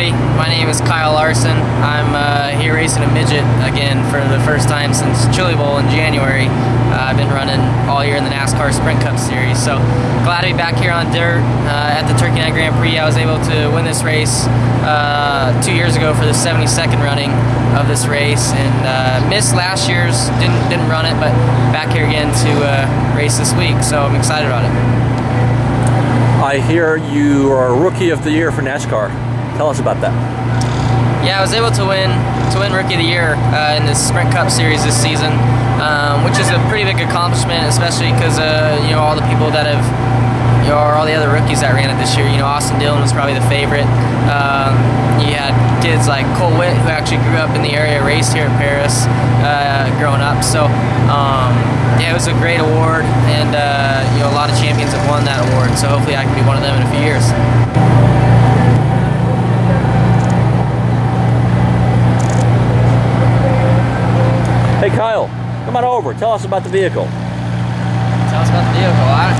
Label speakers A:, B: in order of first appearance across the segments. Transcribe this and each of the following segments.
A: everybody. My name is Kyle Larson. I'm uh, here racing a midget again for the first time since Chili Bowl in January. Uh, I've been running all year in the NASCAR Sprint Cup Series, so glad to be back here on dirt uh, at the Turkey Night Grand Prix. I was able to win this race uh, two years ago for the 72nd running of this race, and uh, missed last year's. Didn't didn't run it, but back here again to uh, race this week. So I'm excited about it.
B: I hear you are Rookie of the Year for NASCAR. Tell us about that.
A: Yeah, I was able to win to win Rookie of the Year uh, in the Sprint Cup Series this season, um, which is a pretty big accomplishment, especially because uh, you know all the people that have you know, or all the other rookies that ran it this year. You know, Austin Dillon was probably the favorite. Um, you had kids like Cole Whitt, who actually grew up in the area, raced here in Perris uh, growing up. So. Um, yeah, it was a great award, and uh, you know a lot of champions have won that award. So hopefully, I can be one of them in a few years.
B: Hey Kyle, come on over. Tell us about the vehicle.
A: Tell us about the vehicle. I,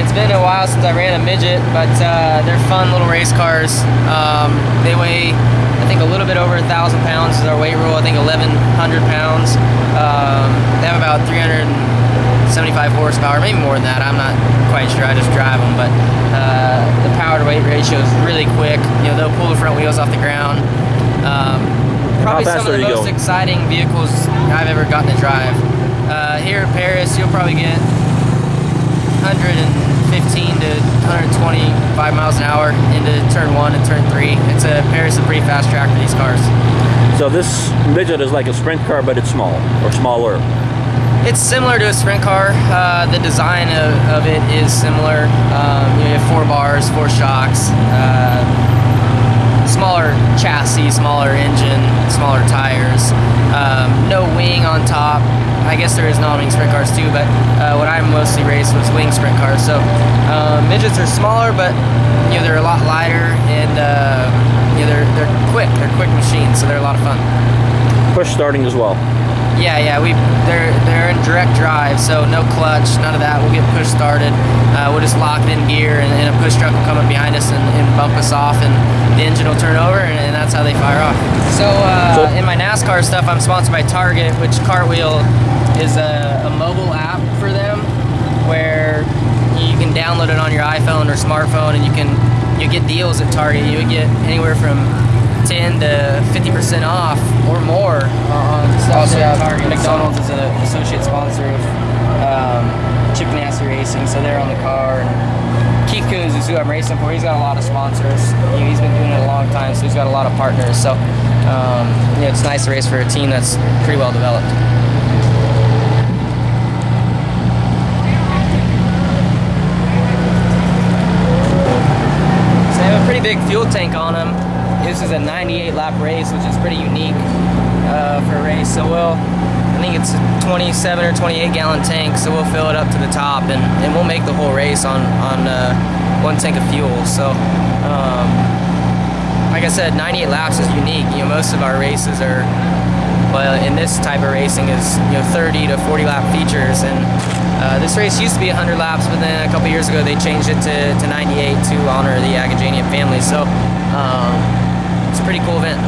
A: it's been a while since I ran a midget, but uh, they're fun little race cars. Um, they weigh, I think, a little bit over a thousand pounds is our weight rule. I think 1,100 pounds. Um, they have about 375 horsepower, maybe more than that. I'm not quite sure. I just drive them, but uh, the power to weight ratio is really quick. You know, they'll pull the front wheels off the ground. Um, probably some of the most going? exciting vehicles I've ever gotten to drive. Uh, here in Perris, you'll probably get 115 to 125 miles an hour into turn one and turn three. It's a Perris is a pretty fast track for these cars.
B: So this midget is like a sprint car, but it's small or smaller.
A: It's similar to a sprint car. Uh, the design of, of, it is similar. Um, you have four bars, four shocks, uh, smaller chassis, smaller engine, smaller tires. Um, no wing on top. I guess there is non-wing sprint cars too, but uh, what I mostly raced was wing sprint cars. So um, midgets are smaller, but you know they're a lot lighter and uh, you know, they're they're quick. They're quick machines, so they're a lot of fun.
B: Push starting as well.
A: Yeah, yeah, we they're they're in direct drive, so no clutch, none of that. We'll get push started. Uh, we'll just lock it in gear, and, and, a push truck will come up behind us and, and, bump us off, and the engine will turn over, and, and that's how they fire off. So, uh, so, in my NASCAR stuff, I'm sponsored by Target, which Cartwheel is a, a mobile app for them, where you can download it on your iPhone or smartphone, and you can you get deals at Target. You would get anywhere from 10 to 50% off or more on stuff also, at Target. McDonald's is an associate sponsor of um, Chip Ganassi Racing, so they're on the car. And Keith Kunz is who I'm racing for. He's got a lot of sponsors. he's been doing it a long time, so he's got a lot of partners. So um, yeah, it's nice to race for a team that's pretty well developed. So they have a pretty big fuel tank on them. This is a 98 lap race, which is pretty unique uh, for a race. So we'll, I think it's a 27 or 28 gallon tank, so we'll fill it up to the top and, and we'll make the whole race on, on uh, one tank of fuel. So, um, like I said, 98 laps is unique. You know, most of our races are, well, in this type of racing is, you know, 30 to 40 lap features. And uh, this race used to be 100 laps, but then a couple years ago they changed it to, to 98 to honor the Agajanian family. So um, it's a pretty cool event.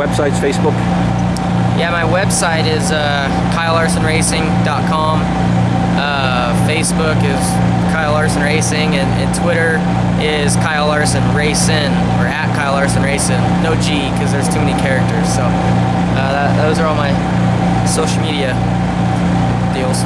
B: Websites, Facebook?
A: Yeah, my website is uh, KyleLarsonRacing.com. Uh, Facebook is Kyle Larson Racing, and, and, Twitter is Kyle Larson Racing or at Kyle Larson Racing. No G because there's too many characters. So uh, that, those are all my social media deals.